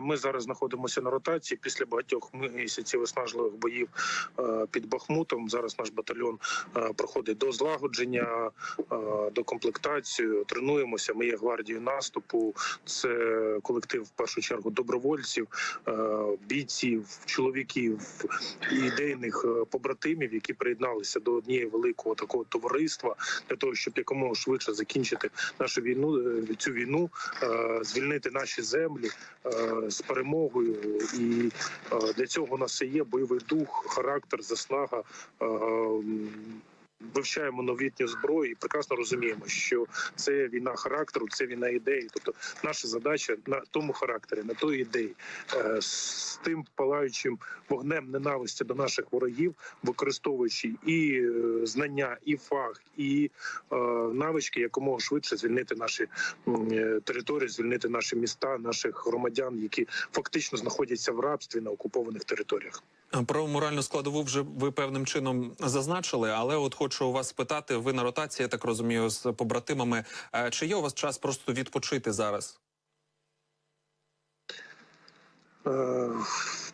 Ми зараз знаходимося на ротації після багатьох місяців виснажливих боїв е, під Бахмутом. Зараз наш батальйон е, проходить до злагодження, е, до комплектації. Тренуємося. Ми є гвардією наступу. Це колектив в першу чергу добровольців, бійців, чоловіків ідейних побратимів, які приєдналися до однієї великого такого товариства для того, щоб якомога швидше закінчити нашу війну, цю війну, звільнити наші землі з перемогою. І е, для цього у нас є бойовий дух, характер, заснага. Вивчаємо новітню зброю і прекрасно розуміємо, що це війна характеру, це війна ідеї. Тобто, наша задача на тому характері, на той ідеї, е, з тим палаючим вогнем ненависті до наших ворогів, використовуючи і е, знання, і фах, і е, навички, якомога швидше звільнити наші території, звільнити наші міста, наших громадян, які фактично знаходяться в рабстві на окупованих територіях. Про моральну складову вже ви певним чином зазначили, але от хочу у вас спитати: ви на ротації, я так розумію, з побратимами. Е, Чи є у вас час просто відпочити зараз?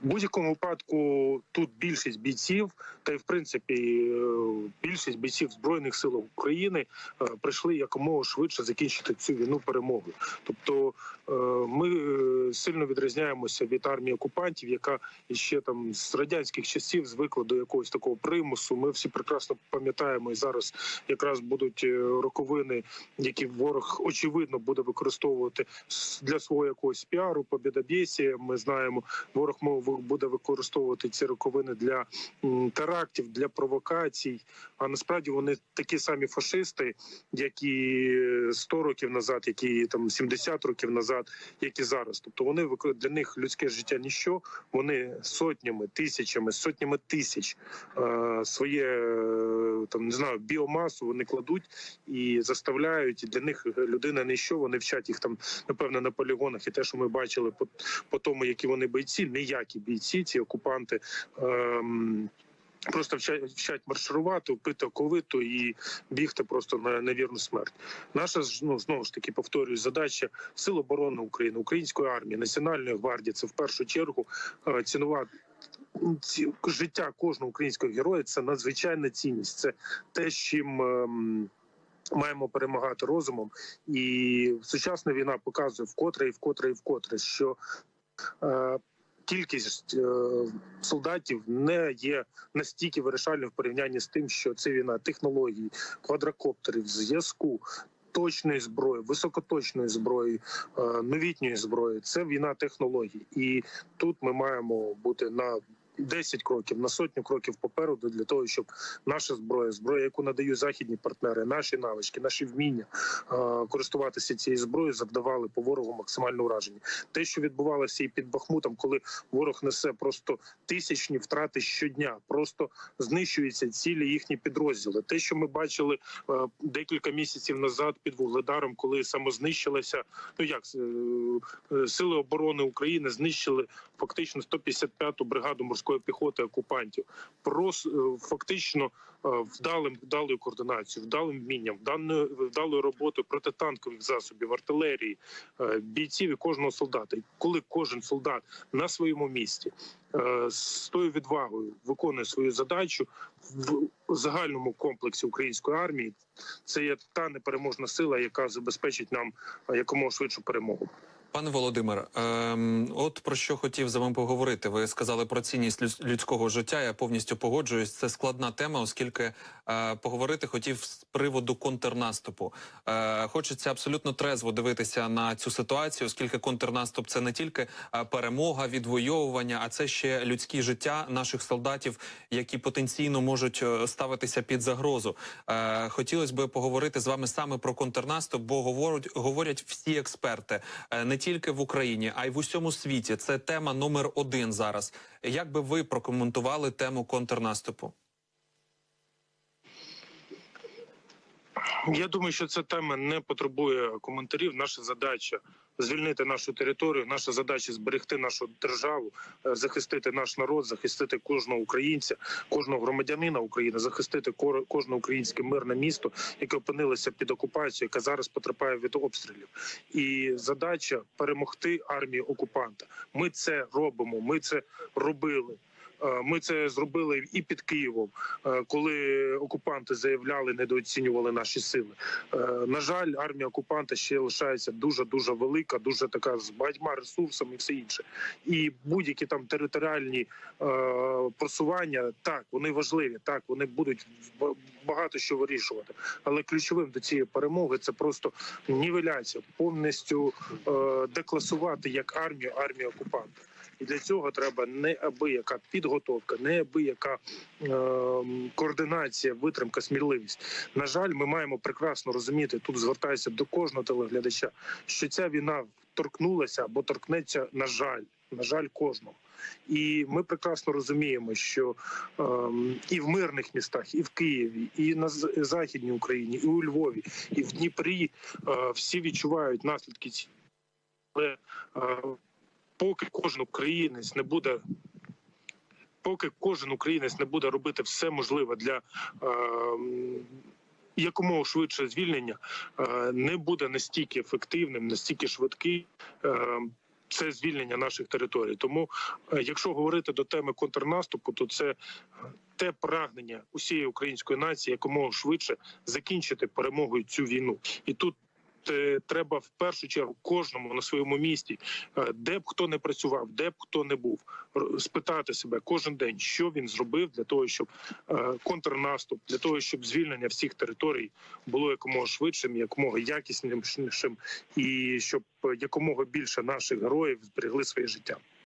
Будь-якому випадку тут більшість бійців, та й в принципі е, більшість бійців збройних сил України е, прийшли якомога швидше закінчити цю війну перемогою. Тобто е, ми сильно відрізняємося від армії окупантів, яка ще там з радянських часів звикла до якогось такого примусу. Ми всі прекрасно пам'ятаємо, і зараз якраз будуть роковини, які ворог очевидно буде використовувати для свого якогось піару, побєдобєсія. Ми знаємо, ворог мов буде використовувати ці роковини для терактів, для провокацій. А насправді вони такі самі фашисти, як і 100 років назад, як і там 70 років назад, як і зараз. Тобто вони для них людське життя ніщо. Вони сотнями, тисячами, сотнями тисяч е, своє е, там не знаю біомасу вони кладуть і заставляють. Для них людина ніщо. Вони вчать їх там напевно на полігонах. І те, що ми бачили по, по тому, які вони бойці, ніякі бійці, ці окупанти. Ем, Просто вчать, вчать марширувати, пити оковиту і бігти просто на, на вірну смерть. Наша ж ну знову ж таки повторюю, задача Сил оборони України, української армії, національної гвардії це в першу чергу е, цінувати. ці- Життя кожного українського героя це надзвичайна цінність. Це те, чим ем, маємо перемагати розумом. І сучасна війна показує вкотре і вкотре і вкотре, що е, кількість е, солдатів не є настільки вирішальною в порівнянні з тим, що це війна технологій, квадрокоптерів, зв'язку. Точної зброї, високоточної зброї, е, новітньої зброї це війна технологій, і тут ми маємо бути на 10 кроків, на сотню кроків попереду для того, щоб наша зброя, зброя, яку надають західні партнери, наші навички, наші вміння е, користуватися цією зброєю, завдавали по ворогу максимальне ураження. Те, що відбувалося і під Бахмутом, коли ворог несе просто тисячні втрати щодня, просто знищуються цілі їхні підрозділи. Те, що ми бачили е, декілька місяців назад під вугледаром, коли самознищилася, ну як е, сили оборони України знищили фактично 155-ту бригаду морської піхоти окупантів. Прос е, фактично е, вдалим вдалою координацією, вдалим вмінням, вданою вдалою роботою протитанкових засобів, артилерії, е, бійців і кожного солдата. Коли кожен солдат на своєму місці з тою відвагою виконує свою задачу в загальному комплексі української армії, це є та непереможна сила, яка забезпечить нам якомога швидшу перемогу. Пане Володимир, ем, от про що хотів з вами поговорити. Ви сказали про цінність людс- людського життя. Я повністю погоджуюсь. Це складна тема, оскільки е, поговорити хотів з приводу контрнаступу. Е, хочеться абсолютно трезво дивитися на цю ситуацію, оскільки контрнаступ це не тільки е, перемога, відвоювання, а це ще людські життя наших солдатів, які потенційно можуть е, ставитися під загрозу. Е, хотілося б поговорити з вами саме про контрнаступ, бо говорять, говорять всі експерти е, не тільки в Україні, а й в усьому світі. Це тема номер один зараз. Як би ви прокоментували тему контрнаступу? Я думаю, що ця тема не потребує коментарів. Наша задача звільнити нашу територію. Наша задача зберегти нашу державу, е, захистити наш народ, захистити кожного українця, кожного громадянина України, захистити кожне українське мирне місто, яке опинилося під окупацією, яке зараз потерпає від обстрілів. І задача перемогти армію окупанта. Ми це робимо. Ми це робили. Е, Ми це зробили і під Києвом, е, коли окупанти заявляли, недооцінювали наші сили. Е, На жаль, армія окупанта ще лишається дуже дуже велика, дуже така з багатьма ресурсами і все інше. І будь-які там територіальні просування, так вони важливі, так вони будуть багато що вирішувати. Але ключовим до цієї перемоги це просто нівеляція, повністю е, декласувати як армію армію окупанта. І для цього треба неабияка підготовка, неабияка е, координація, витримка, сміливість. На жаль, ми маємо прекрасно розуміти. Тут звертаюся до кожного телеглядача, що ця війна торкнулася або торкнеться, на жаль, на жаль, кожного. І ми прекрасно розуміємо, що ем, і в мирних містах, і в Києві, і на західній Україні, і у Львові, і в Дніпрі е, всі відчувають наслідки ці. Але е, поки кожен українець не буде. Поки кожен українець не буде робити все можливе для ем, якомога швидше звільнення, е, не буде настільки ефективним, настільки швидкий. ем, це звільнення наших територій. Тому, е, якщо говорити до теми контрнаступу, то це е, те прагнення усієї української нації якомога швидше закінчити перемогою цю війну. І тут треба в першу чергу кожному на своєму місці, е, де б хто не працював, де б хто не був, спитати себе кожен день, що він зробив для того, щоб е, контрнаступ, для того, щоб звільнення всіх територій було якомога швидшим, якомога якіснішим, і щоб е, якомога більше наших героїв зберегли своє життя.